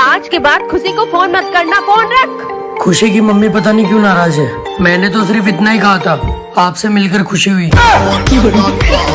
आज के बाद खुशी को फ़ोन मत करना फ़ोन रख। खुशी की मम्मी पता नहीं क्यों नाराज़ है। मैंने तो सिर्फ़ इतना ही कहा था आपसे मिलकर खुशी हुई।